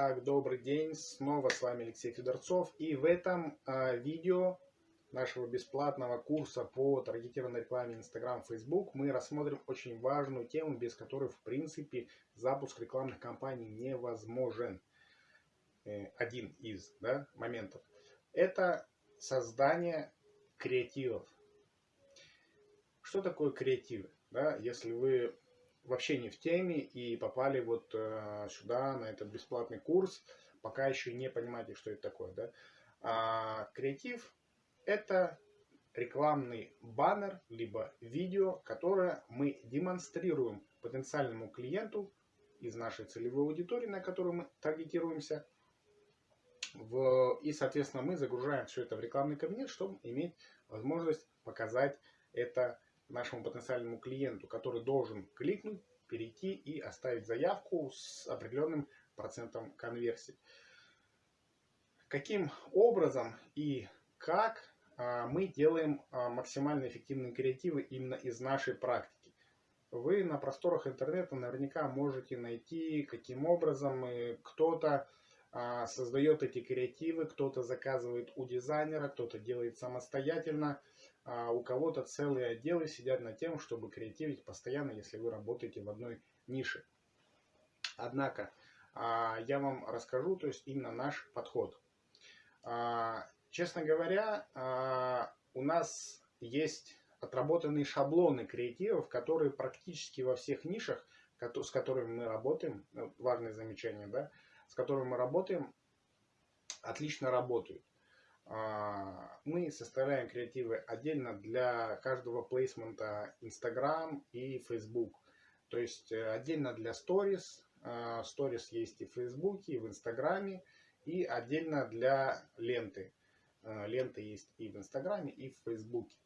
Итак, добрый день, снова с вами Алексей Федорцов. И в этом э, видео нашего бесплатного курса по таргетированной рекламе Instagram, Facebook мы рассмотрим очень важную тему, без которой в принципе запуск рекламных кампаний невозможен. Э, один из да, моментов. Это создание креативов. Что такое креативы? Да, если вы вообще не в теме и попали вот э, сюда, на этот бесплатный курс, пока еще не понимаете, что это такое. Да? А, креатив – это рекламный баннер, либо видео, которое мы демонстрируем потенциальному клиенту из нашей целевой аудитории, на которую мы таргетируемся. В, и, соответственно, мы загружаем все это в рекламный кабинет, чтобы иметь возможность показать это нашему потенциальному клиенту, который должен кликнуть, перейти и оставить заявку с определенным процентом конверсии. Каким образом и как а, мы делаем а, максимально эффективные креативы именно из нашей практики. Вы на просторах интернета наверняка можете найти, каким образом кто-то а, создает эти креативы, кто-то заказывает у дизайнера, кто-то делает самостоятельно а у кого-то целые отделы сидят над тем, чтобы креативить постоянно, если вы работаете в одной нише. Однако, а, я вам расскажу, то есть именно наш подход. А, честно говоря, а, у нас есть отработанные шаблоны креативов, которые практически во всех нишах, с которыми мы работаем, ну, важное замечание, да, с которыми мы работаем, отлично работают. А, мы составляем креативы отдельно для каждого плейсмента Instagram и Facebook. То есть э, отдельно для Stories. А, Stories есть и в Facebook, и в Instagram. И отдельно для ленты. А, ленты есть и в Инстаграме, и в Фейсбуке.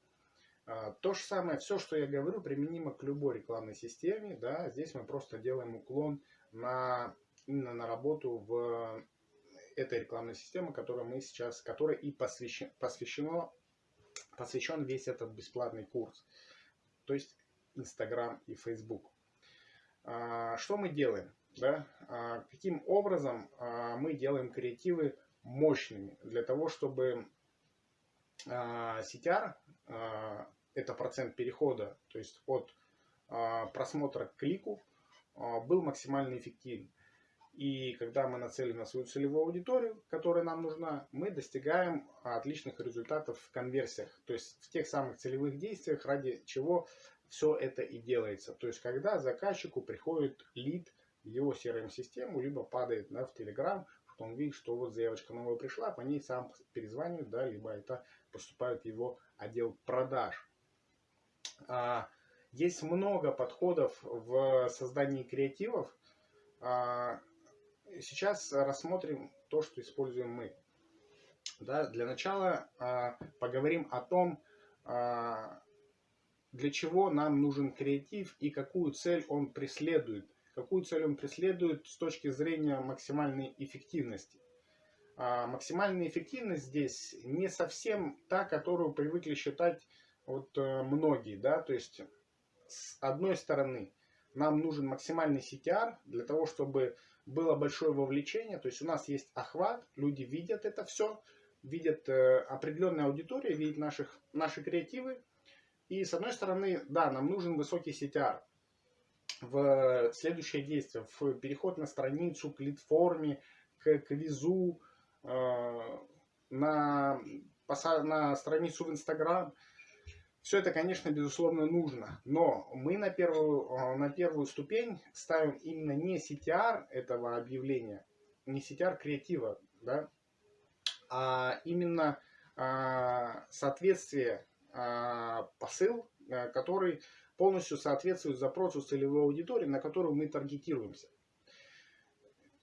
То же самое, все, что я говорю, применимо к любой рекламной системе. Да? Здесь мы просто делаем уклон на, именно на работу в этой рекламной системы, которой мы сейчас, которой и посвящен, посвящено, посвящен весь этот бесплатный курс. То есть Instagram и Facebook. А, что мы делаем? Да? А, каким образом а, мы делаем креативы мощными для того, чтобы CTR, это процент перехода, то есть от просмотра к клику, был максимально эффективен. И когда мы нацелим на свою целевую аудиторию, которая нам нужна, мы достигаем отличных результатов в конверсиях. То есть в тех самых целевых действиях, ради чего все это и делается. То есть когда заказчику приходит лид в его CRM-систему, либо падает да, в Telegram, что он видит, что вот заявочка новая пришла, по ней сам перезванивает, да, либо это поступает в его отдел продаж. А, есть много подходов в создании креативов. Сейчас рассмотрим то, что используем мы. Да, для начала а, поговорим о том, а, для чего нам нужен креатив и какую цель он преследует. Какую цель он преследует с точки зрения максимальной эффективности. А, максимальная эффективность здесь не совсем та, которую привыкли считать вот, э, многие. Да? То есть, с одной стороны, нам нужен максимальный CTR для того, чтобы было большое вовлечение, то есть у нас есть охват, люди видят это все, видят э, определенная аудитория, видят наших, наши креативы. И с одной стороны, да, нам нужен высокий CTR. В следующее действие, в переход на страницу, к лид-форме, к квизу, э, на, на страницу в Инстаграм – все это, конечно, безусловно нужно, но мы на первую, э, на первую ступень ставим именно не CTR этого объявления, не CTR креатива, да, а именно а, соответствие, а, посыл, а, который полностью соответствует запросу целевой аудитории, на которую мы таргетируемся.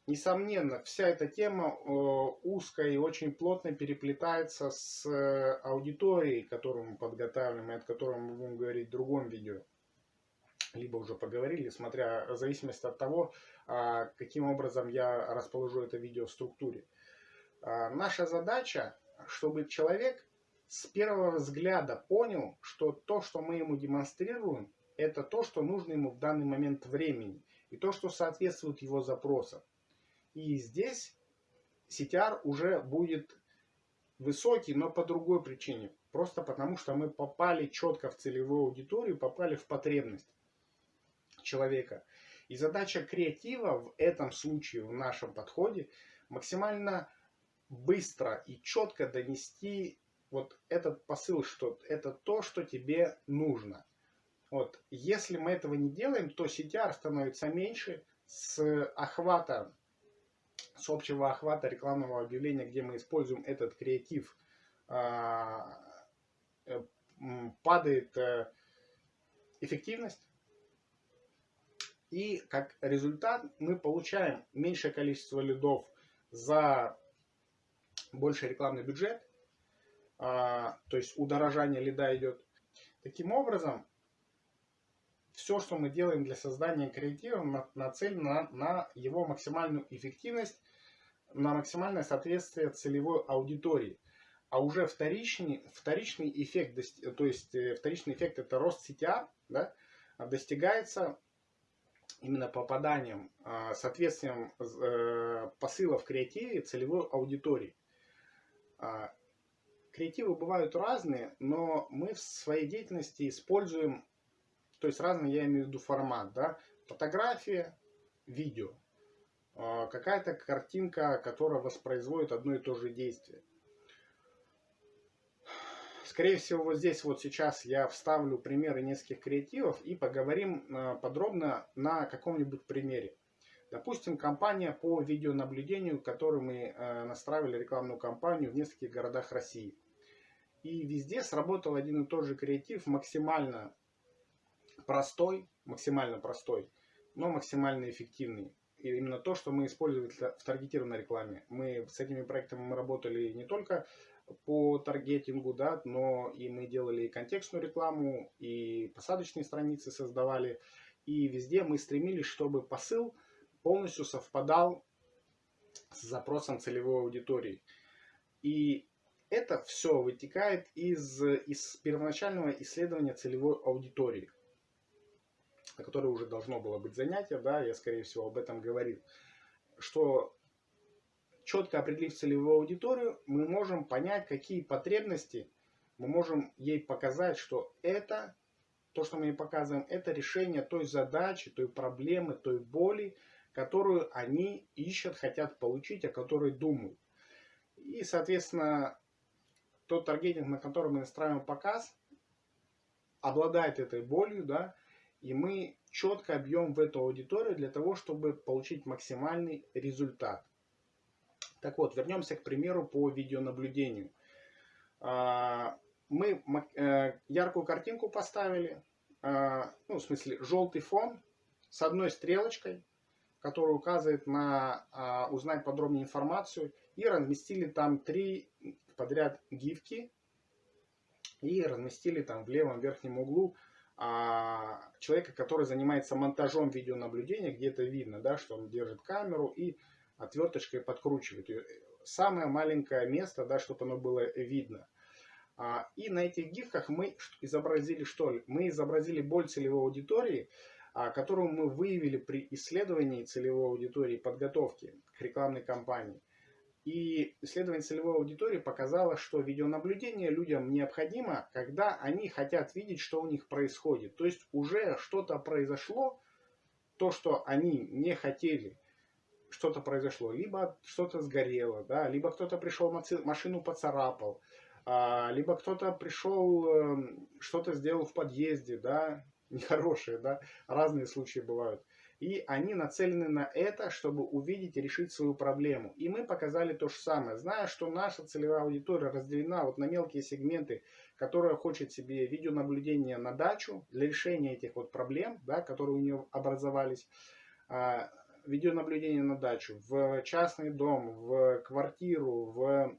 Несомненно, вся эта тема э, узкая и очень плотно переплетается с э, аудиторией, которую мы подготавливаем, и от которой мы будем говорить в другом видео. Либо уже поговорили, смотря в зависимости от того, а, каким образом я расположу это видео в структуре. А, наша задача, чтобы человек с первого взгляда понял, что то, что мы ему демонстрируем, это то, что нужно ему в данный момент времени, и то, что соответствует его запросам. И здесь CTR уже будет высокий, но по другой причине. Просто потому, что мы попали четко в целевую аудиторию, попали в потребность человека. И задача креатива в этом случае, в нашем подходе, максимально быстро и четко донести вот этот посыл, что это то, что тебе нужно. Вот. Если мы этого не делаем, то CTR становится меньше с охвата, с общего охвата рекламного объявления, где мы используем этот креатив, а, э, падает э, эффективность. И как результат мы получаем меньшее количество лидов за больший рекламный бюджет. А, то есть удорожание лида идет. Таким образом, все, что мы делаем для создания креатива, нацелено на, на его максимальную эффективность, на максимальное соответствие целевой аудитории. А уже вторичный, вторичный эффект, то есть э, вторичный эффект это рост CTR, да, достигается именно попаданием, а, соответствием э, посыла в креативе целевой аудитории. А, креативы бывают разные, но мы в своей деятельности используем, то есть разные, я имею в виду формат, да, фотография, видео, какая-то картинка, которая воспроизводит одно и то же действие. Скорее всего, вот здесь вот сейчас я вставлю примеры нескольких креативов и поговорим а, подробно на каком-нибудь примере. Допустим, компания по видеонаблюдению, которую мы а, настраивали рекламную кампанию в нескольких городах России. И везде сработал один и тот же креатив, максимально простой, максимально простой, но максимально эффективный. Именно то, что мы использовали в таргетированной рекламе. Мы с этими проектами мы работали не только по таргетингу, да, но и мы делали и контекстную рекламу, и посадочные страницы создавали. И везде мы стремились, чтобы посыл полностью совпадал с запросом целевой аудитории. И это все вытекает из, из первоначального исследования целевой аудитории, на которой уже должно было быть занятие, да, я скорее всего об этом говорил, что четко определив целевую аудиторию, мы можем понять, какие потребности мы можем ей показать, что это, то, что мы ей показываем, это решение той задачи, той проблемы, той боли, которую они ищут, хотят получить, о которой думают. И, соответственно, тот таргетинг, на который мы настраиваем показ, обладает этой болью, да, и мы четко объем в эту аудиторию для того, чтобы получить максимальный результат. Так вот, вернемся к примеру по видеонаблюдению. А, мы э, яркую картинку поставили, а, ну, в смысле, желтый фон с одной стрелочкой, которая указывает на а, узнать подробнее информацию, и разместили там три подряд гифки, и разместили там в левом верхнем углу человека, который занимается монтажом видеонаблюдения, где это видно, да, что он держит камеру и отверточкой подкручивает ее. Самое маленькое место, да, чтобы оно было видно. А, и на этих гифках мы изобразили что? Мы изобразили боль целевой аудитории, а, которую мы выявили при исследовании целевой аудитории подготовки к рекламной кампании. И исследование целевой аудитории показало, что видеонаблюдение людям необходимо, когда они хотят видеть, что у них происходит. То есть уже что-то произошло, то, что они не хотели – что-то произошло, либо что-то сгорело, да, либо кто-то пришел, машину поцарапал, а, либо кто-то пришел, эм, что-то сделал в подъезде, да, нехорошие, да, разные случаи бывают. И они нацелены на это, чтобы увидеть и решить свою проблему. И мы показали то же самое. Зная, что наша целевая аудитория разделена вот на мелкие сегменты, которые хочет себе видеонаблюдение на дачу для решения этих вот проблем, да, которые у нее образовались, а, видеонаблюдение на дачу, в частный дом, в квартиру, в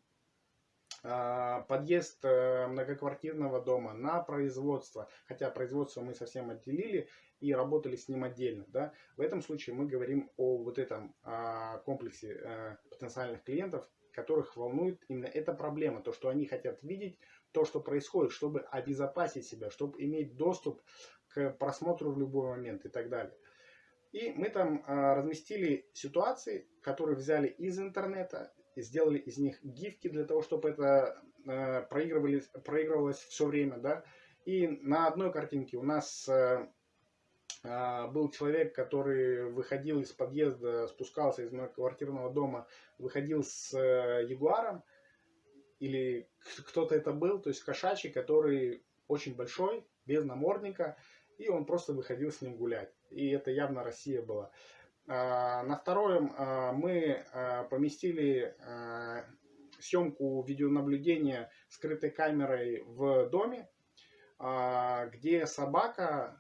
а, подъезд э, многоквартирного дома, на производство. Хотя производство мы совсем отделили и работали с ним отдельно. Да? В этом случае мы говорим о вот этом а, комплексе э, потенциальных клиентов, которых волнует именно эта проблема. То, что они хотят видеть, то, что происходит, чтобы обезопасить себя, чтобы иметь доступ к просмотру в любой момент и так далее. И мы там а, разместили ситуации, которые взяли из интернета, и сделали из них гифки для того, чтобы это а, проигрывались, проигрывалось все время, да. И на одной картинке у нас а, был человек, который выходил из подъезда, спускался из моего квартирного дома, выходил с а, ягуаром, или кто-то это был, то есть кошачий, который очень большой, без намордника, и он просто выходил с ним гулять. И это явно Россия была. А, на втором а, мы а, поместили съемку видеонаблюдения скрытой камерой в доме, где собака,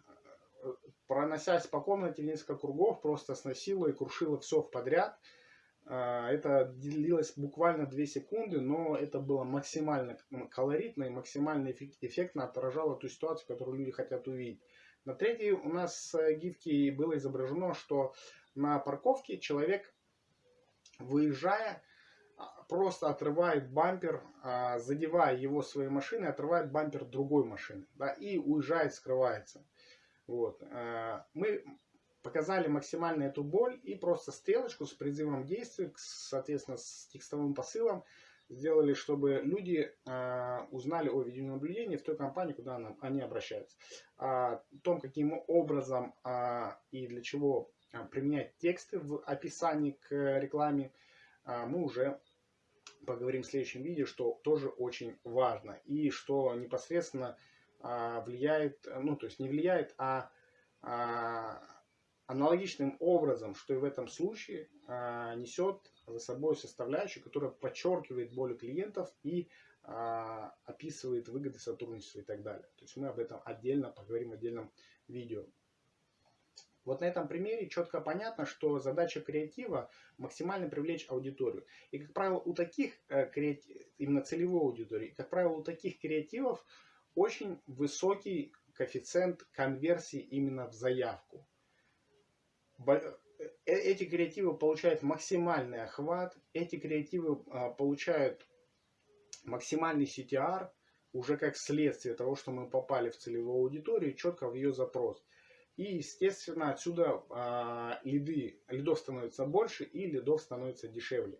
проносясь по комнате несколько кругов, просто сносила и крушила все в подряд. Это длилось буквально 2 секунды, но это было максимально колоритно и максимально эффектно отражало ту ситуацию, которую люди хотят увидеть. На третьей у нас э, гифке было изображено, что на парковке человек, выезжая, а, просто отрывает бампер, а, задевая его своей машиной, отрывает бампер другой машины да, и уезжает, скрывается. Вот. Э, мы показали максимально эту боль и просто стрелочку с призывом действий, соответственно, с текстовым посылом, сделали, чтобы люди э, узнали о видеонаблюдении в той компании, куда они обращаются. О том, каким образом э, и для чего э, применять тексты в описании к рекламе, э, мы уже поговорим в следующем видео, что тоже очень важно. И что непосредственно влияет, ну то есть не влияет, а э, аналогичным образом, что и в этом случае, э, несет за собой составляющую, которая подчеркивает боли клиентов и а, описывает выгоды сотрудничества и так далее. То есть мы об этом отдельно поговорим в отдельном видео. Вот на этом примере четко понятно, что задача креатива максимально привлечь аудиторию. И, как правило, у таких э, именно целевой аудитории, как правило, у таких креативов очень высокий коэффициент конверсии именно в заявку Э, эти креативы получают максимальный охват, эти креативы а, получают максимальный CTR, уже как следствие того, что мы попали в целевую аудиторию, четко в ее запрос. И, естественно, отсюда а, лиды, лидов становится больше и лидов становится дешевле.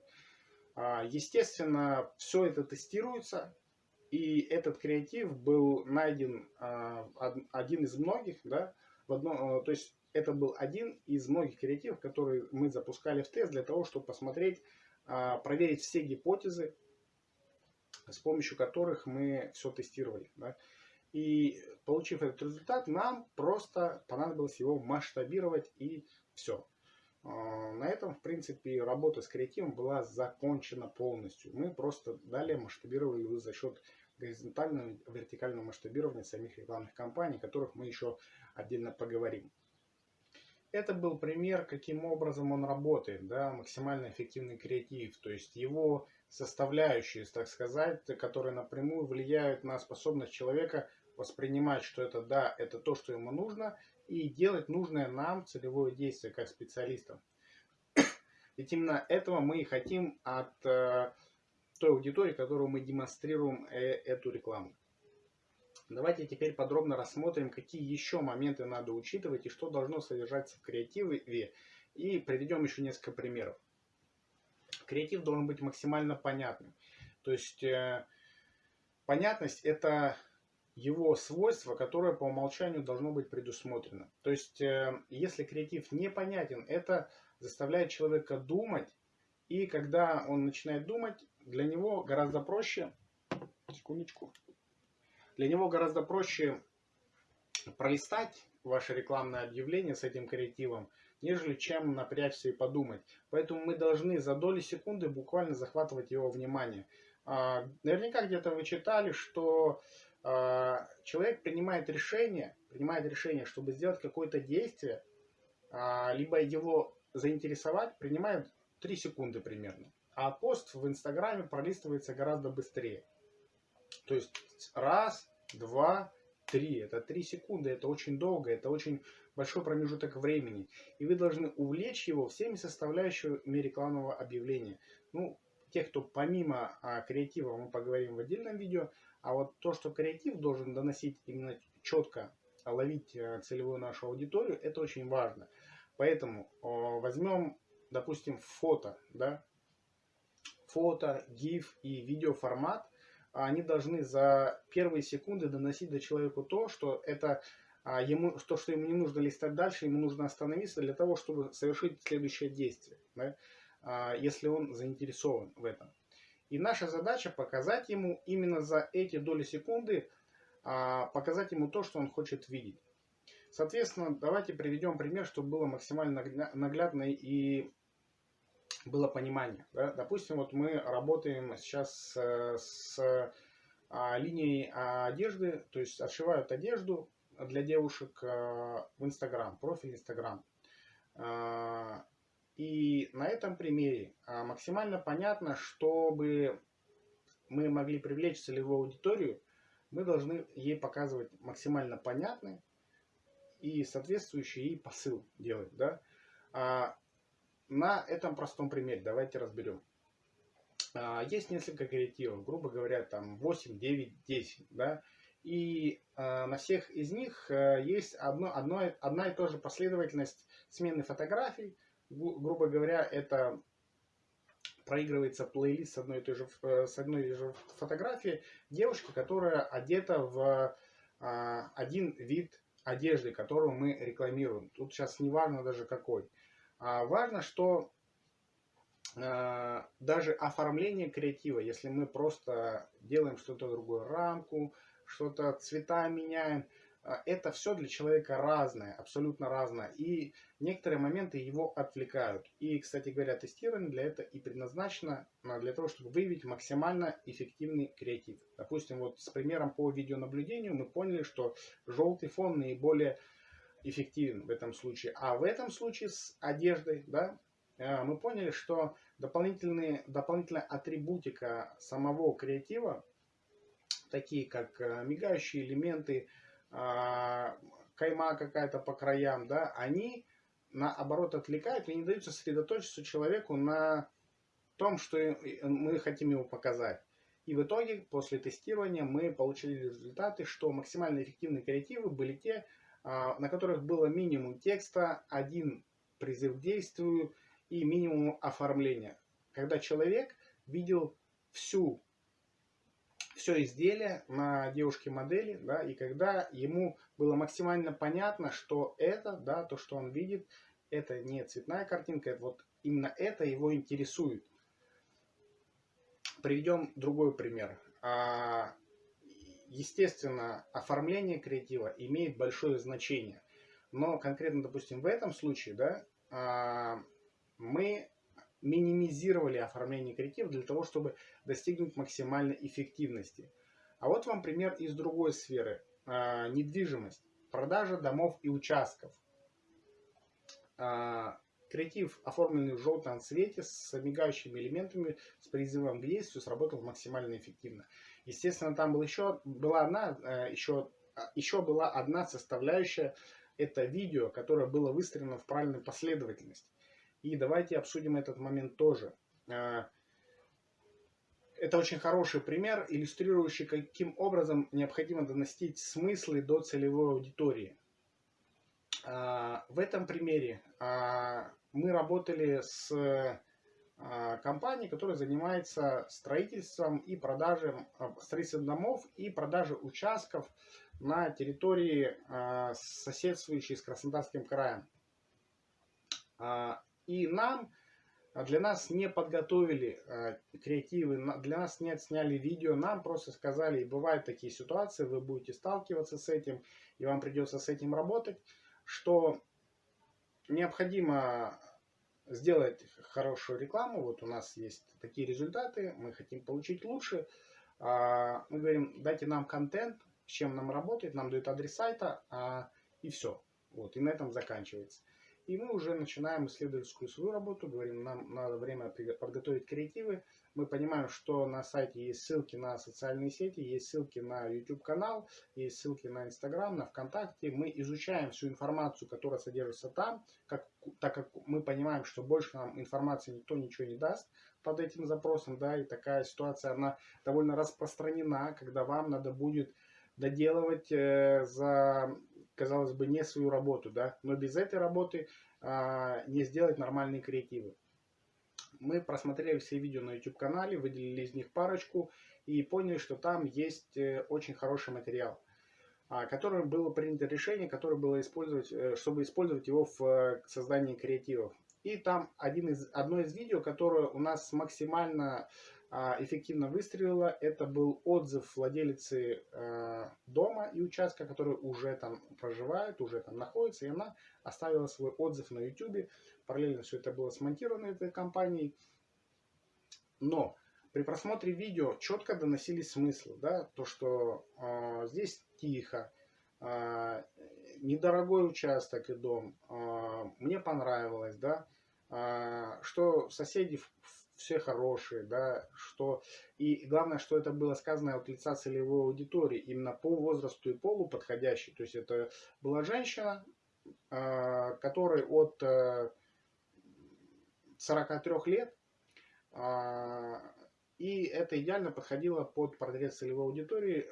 А, естественно, все это тестируется, и этот креатив был найден а, один из многих, да, в одном, а, то есть это был один из многих креативов, которые мы запускали в тест для того, чтобы посмотреть, а, проверить все гипотезы, с помощью которых мы все тестировали. Да? И получив этот результат, нам просто понадобилось его масштабировать и все. На этом, в принципе, работа с креативом была закончена полностью. Мы просто далее масштабировали за счет горизонтального вертикального масштабирования самих рекламных кампаний, о которых мы еще отдельно поговорим. Это был пример, каким образом он работает, да, максимально эффективный креатив, то есть его составляющие, так сказать, которые напрямую влияют на способность человека воспринимать, что это да, это то, что ему нужно, и делать нужное нам целевое действие как специалистам. Ведь именно этого мы и хотим от э, той аудитории, которую мы демонстрируем э, эту рекламу. Давайте теперь подробно рассмотрим, какие еще моменты надо учитывать и что должно содержаться в креативе. И приведем еще несколько примеров. Креатив должен быть максимально понятным. То есть э, понятность это его свойство, которое по умолчанию должно быть предусмотрено. То есть э, если креатив непонятен, это заставляет человека думать. И когда он начинает думать, для него гораздо проще... Секундочку. Для него гораздо проще пролистать ваше рекламное объявление с этим креативом, нежели чем напрячься и подумать. Поэтому мы должны за доли секунды буквально захватывать его внимание. А, наверняка где-то вы читали, что а, человек принимает решение, принимает решение, чтобы сделать какое-то действие, а, либо его заинтересовать, принимает 3 секунды примерно. А пост в Инстаграме пролистывается гораздо быстрее. То есть раз, два, три. Это три секунды, это очень долго, это очень большой промежуток времени. И вы должны увлечь его всеми составляющими рекламного объявления. Ну, тех, кто помимо а, креатива, мы поговорим в отдельном видео. А вот то, что креатив должен доносить именно четко, ловить а, целевую нашу аудиторию, это очень важно. Поэтому возьмем, допустим, фото, да, фото, GIF и видеоформат, они должны за первые секунды доносить до человека то, что это а, ему, то, что ему не нужно листать дальше, ему нужно остановиться для того, чтобы совершить следующее действие, да, а, если он заинтересован в этом. И наша задача показать ему именно за эти доли секунды, а, показать ему то, что он хочет видеть. Соответственно, давайте приведем пример, чтобы было максимально наглядно и было понимание. Да? Допустим, вот мы работаем сейчас с, с а, линией одежды, то есть отшивают одежду для девушек а, в Инстаграм, профиль Инстаграм. А, и на этом примере а, максимально понятно, чтобы мы могли привлечь целевую аудиторию, мы должны ей показывать максимально понятный и соответствующий ей посыл делать. Да? На этом простом примере давайте разберем. А, есть несколько креативов, грубо говоря, там 8, 9, 10, да, и э, на всех из них э, есть одно, одно, одна и та же последовательность смены фотографий. Гру, грубо говоря, это проигрывается плейлист с одной и той же, э, с одной и той же фотографией девушки, которая одета в э, один вид одежды, которую мы рекламируем. Тут сейчас не важно даже какой. А важно, что э, даже оформление креатива, если мы просто делаем что-то другое, рамку, что-то цвета меняем, э, это все для человека разное, абсолютно разное. И некоторые моменты его отвлекают. И, кстати говоря, тестирование для этого и предназначено э, для того, чтобы выявить максимально эффективный креатив. Допустим, вот с примером по видеонаблюдению мы поняли, что желтый фон наиболее эффективен в этом случае. А в этом случае с одеждой, да, э, мы поняли, что дополнительные, дополнительная атрибутика самого креатива, такие как э, мигающие элементы, а, кайма какая-то по краям, да, они наоборот отвлекают и не дают сосредоточиться человеку на том, что мы хотим ему показать. И в итоге, после тестирования, мы получили результаты, что максимально эффективные креативы были те, на которых было минимум текста, один призыв к действию и минимум оформления. Когда человек видел всю, все изделие на девушке-модели, да, и когда ему было максимально понятно, что это, да, то, что он видит, это не цветная картинка, это вот именно это его интересует. Приведем другой пример. Естественно, оформление креатива имеет большое значение. Но конкретно, допустим, в этом случае, да, а, мы минимизировали оформление креатива для того, чтобы достигнуть максимальной эффективности. А вот вам пример из другой сферы. А, недвижимость, продажа домов и участков. А, креатив, оформленный в желтом цвете с мигающими элементами, с призывом к действию, сработал максимально эффективно. Естественно, там был еще, была одна, еще, э, еще а, была одна составляющая, это видео, которое было выстроено в правильной последовательности. И давайте обсудим этот момент тоже. А, это очень хороший пример, иллюстрирующий, каким образом необходимо доносить смыслы до целевой аудитории. А, в этом примере мы работали с компании, которая занимается строительством и продажей а, строительством домов и продажей участков на территории а, соседствующей с Краснодарским краем. И нам, для нас не подготовили креативы, для нас не отсняли видео, нам просто сказали, бывают такие ситуации, вы будете сталкиваться с этим, и вам придется с этим работать, что необходимо сделать хорошую рекламу. Вот у нас есть такие результаты, мы хотим получить лучше. А, мы говорим, дайте нам контент, с чем нам работать, нам дают адрес сайта, а, и все. Вот, и на этом заканчивается. И мы уже начинаем исследовательскую свою работу, говорим, нам надо время подготовить креативы. Мы понимаем, что на сайте есть ссылки на социальные сети, есть ссылки на YouTube канал, есть ссылки на Instagram, на ВКонтакте. Мы изучаем всю информацию, которая содержится там, как, так как мы понимаем, что больше нам информации никто ничего не даст под этим запросом, да, и такая ситуация, она довольно распространена, когда вам надо будет доделывать э, за казалось бы, не свою работу, да, но без этой работы а, не сделать нормальные креативы. Мы просмотрели все видео на YouTube канале, выделили из них парочку и поняли, что там есть э, очень хороший материал, а, которым было принято решение, которое было использовать, э, чтобы использовать его в э, создании креативов. И там один из, одно из видео, которое у нас максимально эффективно выстрелила, это был отзыв владелицы э, дома и участка, который уже там проживает, уже там находится, и она оставила свой отзыв на YouTube. Параллельно все это было смонтировано этой компанией. Но при просмотре видео четко доносились смыслы, да, то, что э, здесь тихо, э, недорогой участок и дом, э, мне понравилось, да, э, что соседи в, все хорошие, да, что и главное, что это было сказано от лица целевой аудитории, именно по возрасту и полу подходящей. То есть это была женщина, э, которой от 43 э, лет, э, и это идеально подходило под портрет целевой аудитории.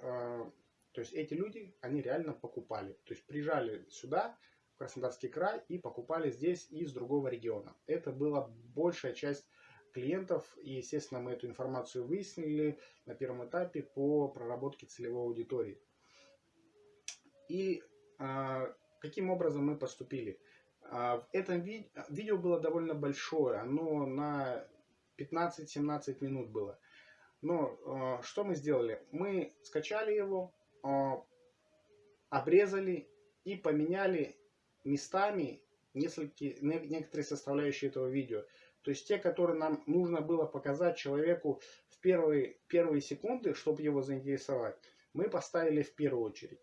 То есть эти люди, они реально покупали. То есть приезжали сюда, в Краснодарский край, и покупали здесь из другого региона. Это была большая часть клиентов. И, естественно, мы эту информацию выяснили на первом этапе по проработке целевой аудитории. И а, каким образом мы поступили? А, в этом ви видео было довольно большое, оно на 15-17 минут было. Но а, что мы сделали? Мы скачали его, а, обрезали и поменяли местами несколько, некоторые составляющие этого видео. То есть те, которые нам нужно было показать человеку в первые, первые секунды, чтобы его заинтересовать, мы поставили в первую очередь.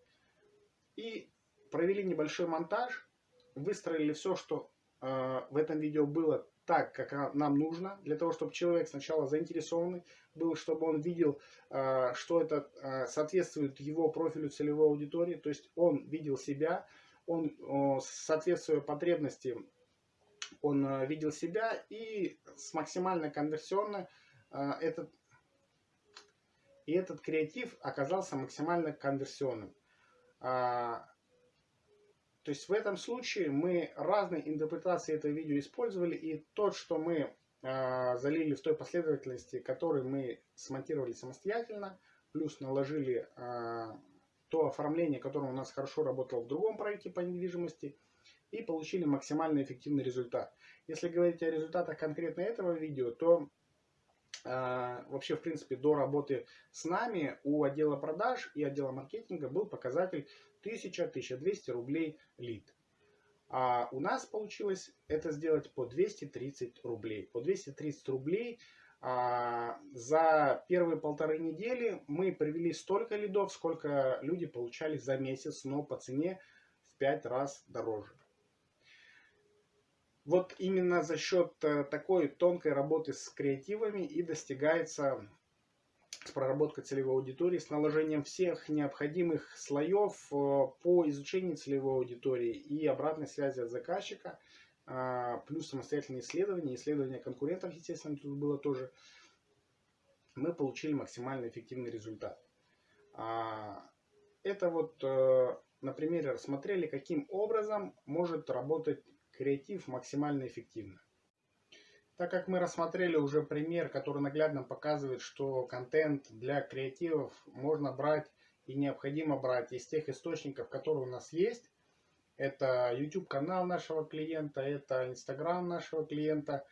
И провели небольшой монтаж, выстроили все, что э, в этом видео было так, как нам нужно, для того, чтобы человек сначала заинтересованный был, чтобы он видел, э, что это э, соответствует его профилю целевой аудитории, то есть он видел себя, он, э, соответствуя потребностям он э, видел себя и с максимально конверсионно э, этот, и этот креатив оказался максимально конверсионным. А, то есть в этом случае мы разные интерпретации этого видео использовали, и тот, что мы а, залили в той последовательности, которую мы смонтировали самостоятельно, плюс наложили то оформление, которое у нас хорошо работало в другом проекте по недвижимости, и получили максимально эффективный результат. Если говорить о результатах конкретно этого видео, то э, вообще в принципе до работы с нами у отдела продаж и отдела маркетинга был показатель 1000-1200 рублей лид. А у нас получилось это сделать по 230 рублей. По 230 рублей а, за первые полторы недели мы привели столько лидов, сколько люди получали за месяц, но по цене в 5 раз дороже. Вот именно за счет э, такой тонкой работы с креативами и достигается с проработкой целевой аудитории, с наложением всех необходимых слоев э, по изучению целевой аудитории и обратной связи от заказчика, а, плюс самостоятельные исследования, исследования конкурентов, естественно, тут было тоже, мы получили максимально эффективный результат. А, это вот э, на примере рассмотрели, каким образом может работать креатив максимально эффективно. Так как мы рассмотрели уже пример, который наглядно показывает, что контент для креативов можно брать и необходимо брать из тех источников, которые у нас есть. Это YouTube канал нашего клиента, это Instagram нашего клиента.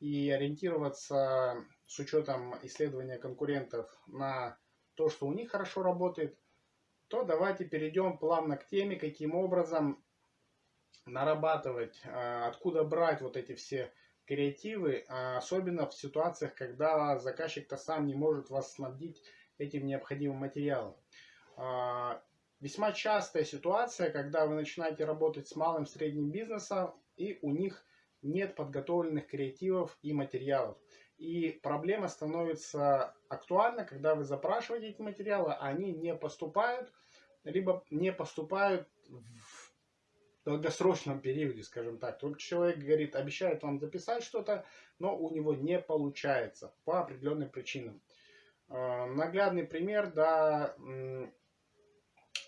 И ориентироваться с учетом исследования конкурентов на то, что у них хорошо работает, то давайте перейдем плавно к теме, каким образом нарабатывать, а, откуда брать вот эти все креативы, а, особенно в ситуациях, когда заказчик-то сам не может вас снабдить этим необходимым материалом. А, весьма частая ситуация, когда вы начинаете работать с малым средним бизнесом, и у них нет подготовленных креативов и материалов. И проблема становится актуальна, когда вы запрашиваете эти материалы, а они не поступают, либо не поступают в долгосрочном периоде, скажем так. Только человек говорит, обещает вам записать что-то, но у него не получается по определенным причинам. А, наглядный пример, да,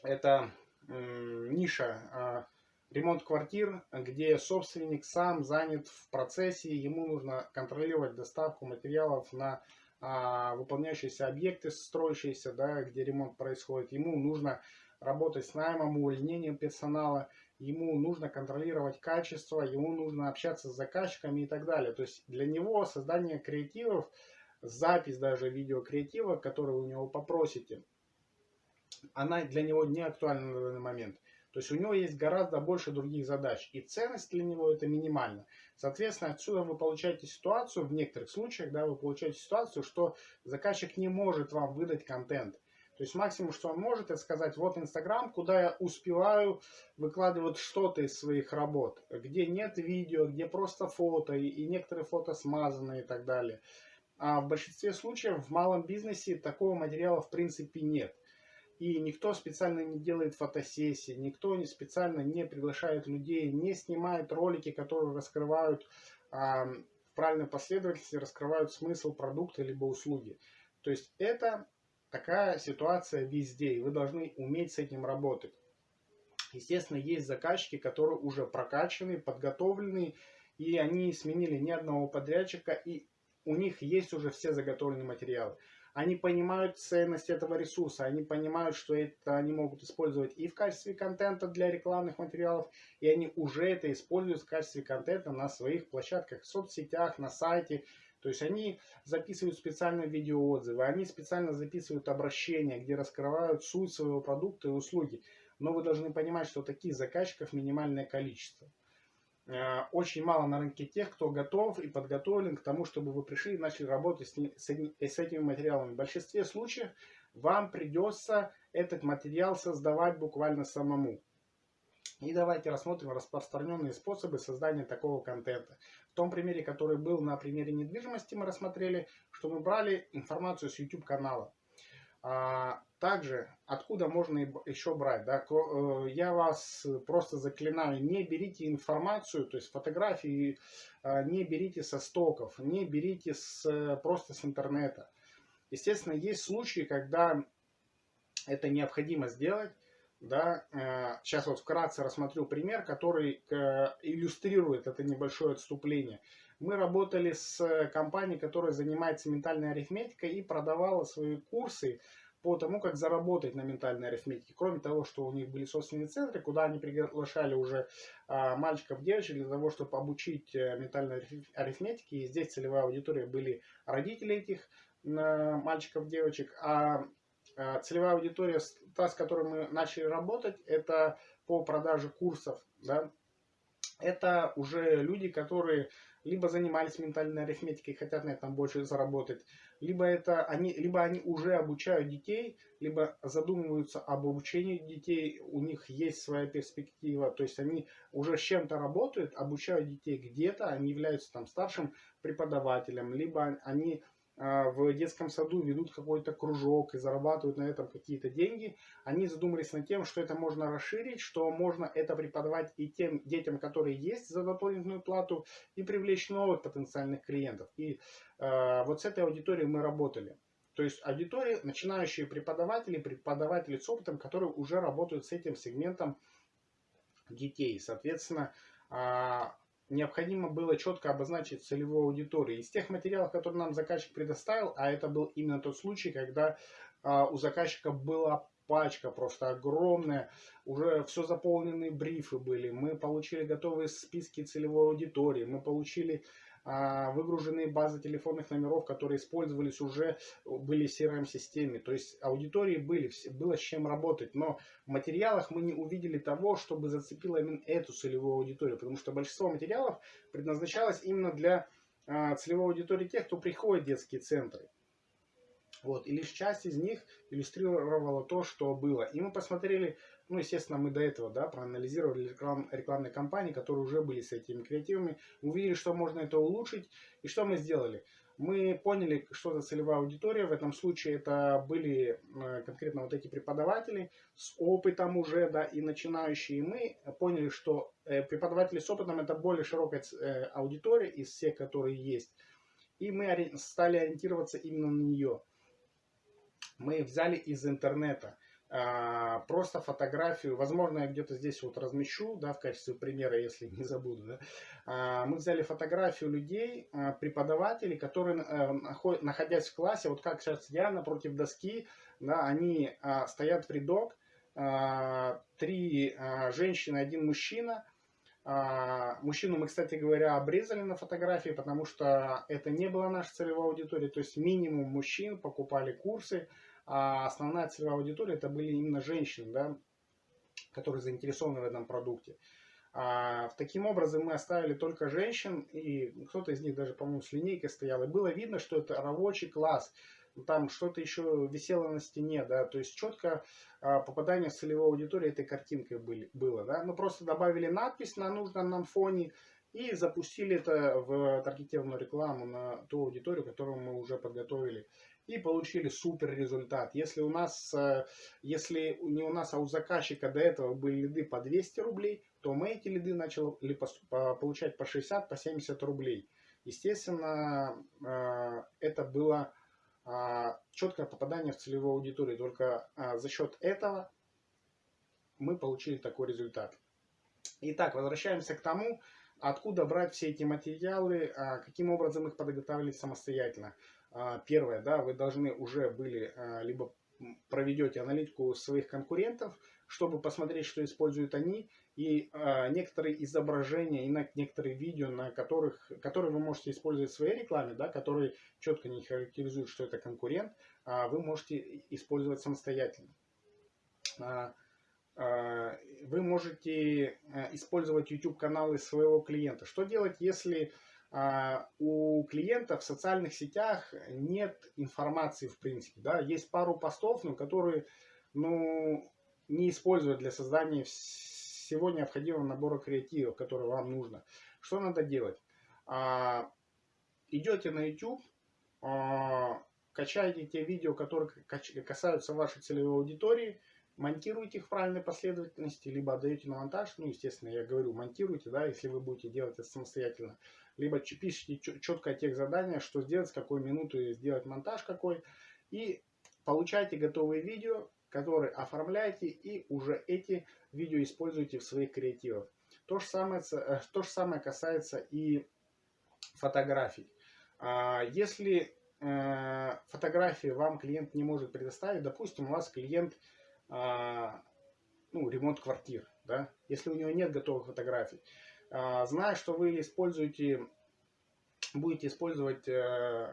это ниша а, ремонт квартир, где собственник сам занят в процессе, ему нужно контролировать доставку материалов на а, выполняющиеся объекты, строящиеся, да, где ремонт происходит. Ему нужно работать с наймом, увольнением персонала, ему нужно контролировать качество, ему нужно общаться с заказчиками и так далее. То есть для него создание креативов, запись даже видеокреатива, который вы у него попросите, она для него не актуальна на данный момент. То есть у него есть гораздо больше других задач. И ценность для него это минимально. Соответственно, отсюда вы получаете ситуацию, в некоторых случаях, да, вы получаете ситуацию, что заказчик не может вам выдать контент. То есть максимум, что он может, это сказать, вот Инстаграм, куда я успеваю выкладывать что-то из своих работ, где нет видео, где просто фото, и, некоторые фото смазаны и так далее. А в большинстве случаев в малом бизнесе такого материала в принципе нет. И никто специально не делает фотосессии, никто не специально не приглашает людей, не снимает ролики, которые раскрывают а, в правильной последовательности, раскрывают смысл продукта либо услуги. То есть это такая ситуация везде, и вы должны уметь с этим работать. Естественно, есть заказчики, которые уже прокачаны, подготовлены, и они сменили ни одного подрядчика, и у них есть уже все заготовленные материалы. Они понимают ценность этого ресурса, они понимают, что это они могут использовать и в качестве контента для рекламных материалов, и они уже это используют в качестве контента на своих площадках, в соцсетях, на сайте. То есть они записывают специально видеоотзывы, они специально записывают обращения, где раскрывают суть своего продукта и услуги. Но вы должны понимать, что таких заказчиков минимальное количество. Э, очень мало на рынке тех, кто готов и подготовлен к тому, чтобы вы пришли и начали работать с, с, с этими материалами. В большинстве случаев вам придется этот материал создавать буквально самому. И давайте рассмотрим распространенные способы создания такого контента. В том примере, который был на примере недвижимости, мы рассмотрели, что мы брали информацию с YouTube канала. А, также, откуда можно еще брать? Да? Э, я вас просто заклинаю, не берите информацию, то есть фотографии, а, не берите со стоков, не берите с, просто с интернета. Естественно, есть случаи, когда это необходимо сделать. Да? Сейчас э, вот вкратце рассмотрю пример, который э, иллюстрирует это небольшое отступление. Мы работали с компанией, которая занимается ментальной арифметикой и продавала свои курсы по тому, как заработать на ментальной арифметике. Кроме того, что у них были собственные центры, куда они приглашали уже а, мальчиков, девочек для того, чтобы обучить а, ментальной арифметике. И здесь целевая аудитория были родители этих мальчиков, девочек. А целевая аудитория, та, с которой мы начали работать, это по продаже курсов. Да? Это уже люди, которые либо занимались ментальной арифметикой и хотят на этом больше заработать, либо, это они, либо они уже обучают детей, либо задумываются об обучении детей, у них есть своя перспектива, то есть они уже с чем-то работают, обучают детей где-то, они являются там старшим преподавателем, либо они а, в детском саду ведут какой-то кружок и зарабатывают на этом какие-то деньги, они задумались над тем, что это можно расширить, что можно это преподавать и тем детям, которые есть за дополнительную плату, и привлечь новых потенциальных клиентов. И э, вот с этой аудиторией мы работали. То есть аудитории, начинающие преподаватели, преподаватели с опытом, которые уже работают с этим сегментом детей. Соответственно, а, необходимо было четко обозначить целевую аудиторию. Из тех материалов, которые нам заказчик предоставил, а это был именно тот случай, когда а, у заказчика была пачка просто огромная, уже все заполненные брифы были, мы получили готовые списки целевой аудитории, мы получили а, выгруженные базы телефонных номеров, которые использовались уже, были в CRM-системе. То есть аудитории были, было с чем работать. Но в материалах мы не увидели того, чтобы зацепило именно эту целевую аудиторию. Потому что большинство материалов предназначалось именно для а, целевой аудитории тех, кто приходит в детские центры. Вот. И лишь часть из них иллюстрировала то, что было. И мы посмотрели ну, естественно, мы до этого да, проанализировали реклам, рекламные кампании, которые уже были с этими креативами, увидели, что можно это улучшить. И что мы сделали? Мы поняли, что за целевая аудитория. В этом случае это были э, конкретно вот эти преподаватели с опытом уже, да, и начинающие. И мы поняли, что э, преподаватели с опытом это более широкая э, аудитория из всех, которые есть. И мы стали ориентироваться именно на нее. Мы взяли из интернета. А, просто фотографию, возможно, я где-то здесь вот размещу, да, в качестве примера, если не забуду, да. А, мы взяли фотографию людей, а, преподавателей, которые, находясь в классе, вот как сейчас я напротив доски, да, они стоят в рядок, три женщины, один мужчина. Мужчину мы, кстати говоря, обрезали на фотографии, потому что это не была наша целевая аудитория, то есть минимум мужчин покупали курсы, а основная целевая аудитория это были именно женщины, да, которые заинтересованы в этом продукте. А, таким образом мы оставили только женщин, и кто-то из них даже, по-моему, с линейкой стоял, и было видно, что это рабочий класс, там что-то еще висело на стене, да, то есть четко а, попадание в целевую аудиторию этой картинкой были, было, да, мы просто добавили надпись на нужном нам фоне и запустили это в таргетированную рекламу на ту аудиторию, которую мы уже подготовили и получили супер результат. Если у нас, э, если не у нас, а у заказчика до этого были лиды по 200 рублей, то мы эти лиды начали получать по 60, по 70 рублей. Естественно, э, это было а, четкое попадание в целевую аудиторию. Только за счет этого мы получили такой результат. Итак, возвращаемся к тому, откуда брать все эти материалы, а, каким образом их подготовили самостоятельно. А, первое, да, вы должны уже были, а, либо проведете аналитику своих конкурентов, чтобы посмотреть, что используют они, и э, некоторые изображения, и некоторые видео, на которых, которые вы можете использовать в своей рекламе, да, которые четко не характеризуют, что это конкурент, э, вы можете использовать самостоятельно. Э, э, вы можете использовать YouTube-каналы своего клиента. Что делать, если а, у клиента в социальных сетях нет информации в принципе. Да? Есть пару постов, но которые ну, не используют для создания всего необходимого набора креативов, который вам нужно. Что надо делать? А, идете на YouTube, а, качаете те видео, которые касаются вашей целевой аудитории, монтируете их в правильной последовательности, либо отдаете на монтаж, ну, естественно, я говорю, монтируйте, да, если вы будете делать это самостоятельно, либо пишите четко тех задания, что сделать, с какой минуты сделать монтаж какой, и получайте готовые видео, которые оформляете, и уже эти видео используйте в своих креативах. То же самое, э, то же самое касается и фотографий. А, если э, фотографии вам клиент не может предоставить, допустим, у вас клиент ну, ремонт квартир, да, если у него нет готовых фотографий. А, зная, что вы используете, будете использовать э,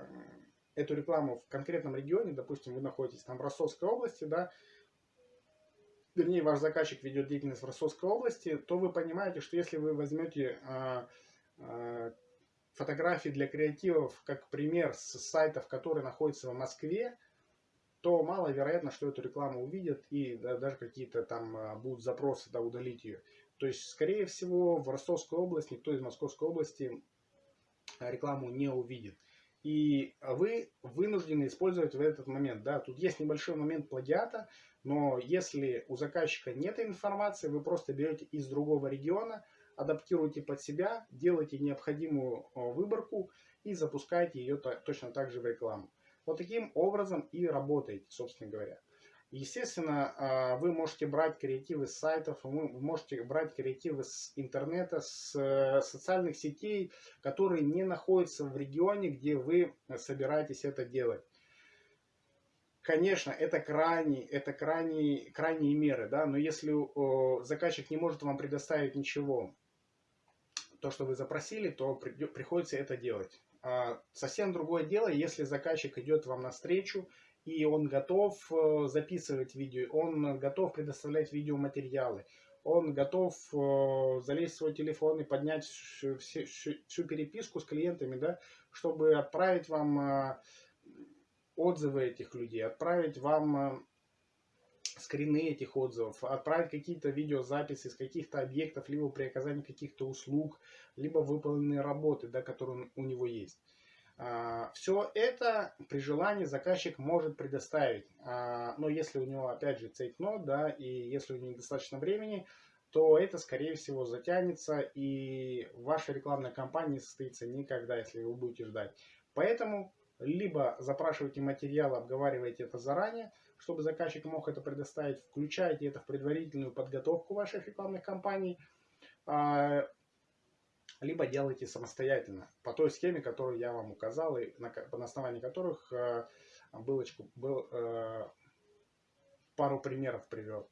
эту рекламу в конкретном регионе, допустим, вы находитесь там в Ростовской области, да, вернее, ваш заказчик ведет деятельность в Ростовской области, то вы понимаете, что если вы возьмете а, фотографии для креативов, как пример с сайтов, которые находятся в Москве, то маловероятно, что эту рекламу увидят и да, даже какие-то там а, будут запросы да, удалить ее. То есть, скорее всего, в Ростовской области, никто из Московской области рекламу не увидит. И вы вынуждены использовать в этот момент. Да, тут есть небольшой момент плагиата, но если у заказчика нет информации, вы просто берете из другого региона, адаптируете под себя, делаете необходимую а, выборку и запускаете ее точно так же в рекламу. Вот таким образом и работаете, собственно говоря. Естественно, а, вы можете брать креативы с сайтов, вы можете брать креативы с интернета, с э, социальных сетей, которые не находятся в регионе, где вы собираетесь это делать. Конечно, это крайние, это крайние, крайние меры, да, но если заказчик не может вам предоставить ничего, то, что вы запросили, то приходится это делать. А, совсем другое дело, если заказчик идет вам навстречу, и он готов э, записывать видео, он готов предоставлять видеоматериалы, он готов э, залезть в свой телефон и поднять всю, всю, переписку с клиентами, да, чтобы отправить вам э, отзывы этих людей, отправить вам скрины этих отзывов, отправить какие-то видеозаписи с каких-то объектов, либо при оказании каких-то услуг, либо выполненные работы, да, которые у него есть. А, Все это при желании заказчик может предоставить, а, но если у него опять же цейтнот, да, и если у него недостаточно времени, то это скорее всего затянется и ваша рекламная кампания состоится никогда, если вы будете ждать. Поэтому либо запрашивайте материал, обговаривайте это заранее, чтобы заказчик мог это предоставить. Включайте это в предварительную подготовку ваших рекламных кампаний. А, либо делайте самостоятельно по той схеме, которую я вам указал и на, на основании которых э, булочку, был, э, пару примеров привел.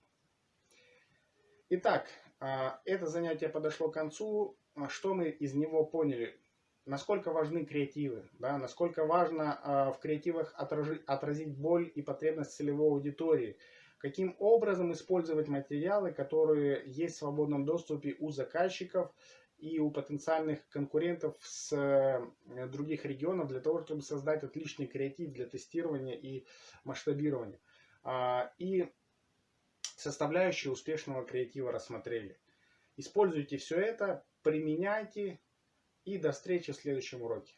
Итак, это занятие подошло к концу. Что мы из него поняли? Насколько важны креативы, да? насколько важно э, в креативах отражи, отразить боль и потребность целевой аудитории, каким образом использовать материалы, которые есть в свободном доступе у заказчиков, и у потенциальных конкурентов с э, других регионов для того, чтобы создать отличный креатив для тестирования и масштабирования. А, и составляющие успешного креатива рассмотрели. Используйте все это, применяйте и до встречи в следующем уроке.